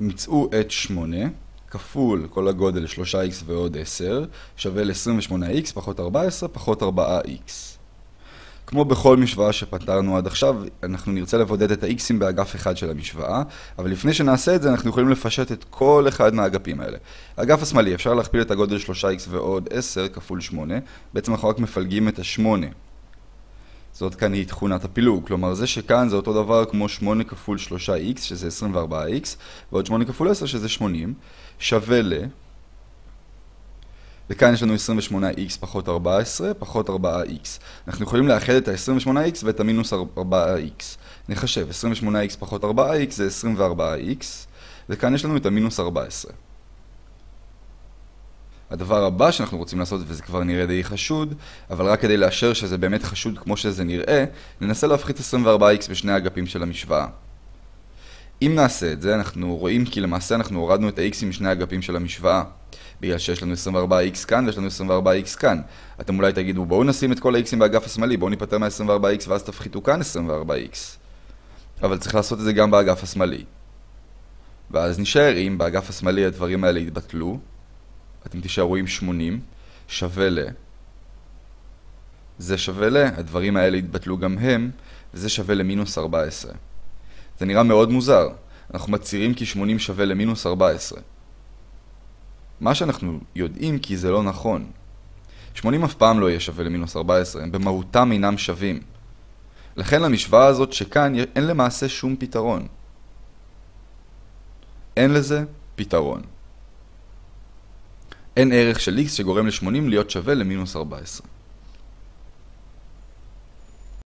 מצאו את 8 כפול כל הגודל 3x ועוד 10 שווה ל-28x פחות 14 פחות 4x. כמו בכל משוואה שפתרנו עד עכשיו, אנחנו נרצה לבודד את ה-x'ים באגף אחד של המשוואה, אבל לפני שנעשה את זה אנחנו יכולים לפשט את כל אחד מהאגפים האלה. האגף השמאלי, אפשר להכפיל את הגודל 3x ועוד 10 כפול 8, בעצם אנחנו רק מפלגים את ה-8. זאת כאן היא תכונת הפילוג, כלומר זה שכאן זה אותו דבר כמו 8 כפול 3x שזה 24x ועוד 8 כפול 10 שזה 80 שווה ל... וכאן יש לנו 28x פחות 14 פחות 4x. אנחנו יכולים לאחד את ה-28x ואת המינוס 4x. נחשב, 28x פחות 4x זה 24x וכאן יש לנו את המינוס 14. הדבר הבא שאנחנו רוצים לעשות, וזה כבר נראה די חשוד, אבל רק כדי לאשר שזה באמת חשוד כמו שזה נראה, ננסה להפחית 24x בשני האגפים של המשוואה. אם נעשה את זה, אנחנו רואים כי למעשה אנחנו הורדנו את ה-x משני האגפים של המשוואה. בגלל שיש לנו 24x כאן ויש לנו 24x כאן. אתם אולי תגידו, בואו נשים את כל ה-x'ים באגף השמאלי, בואו ניפטר מה-24x ואז תפחיתו כאן 24x. אבל צריך לעשות את זה גם באגף השמאלי. ואז נשאר אם באגף השמאלי הדברים האלה יתבטלו, אתם תישארו עם 80, שווה ל... זה שווה ל... הדברים האלה יתבטלו גם הם, וזה שווה למינוס 14. זה נראה מאוד מוזר. אנחנו מצהירים כי 80 שווה למינוס 14. מה שאנחנו יודעים כי זה לא נכון. 80 אף פעם לא יהיה שווה למינוס 14, הם במהותם אינם שווים. לכן למשוואה הזאת שכאן אין למעשה שום פתרון. אין לזה פתרון. אין ערך של x שגורם ל-80 להיות שווה למינוס 14.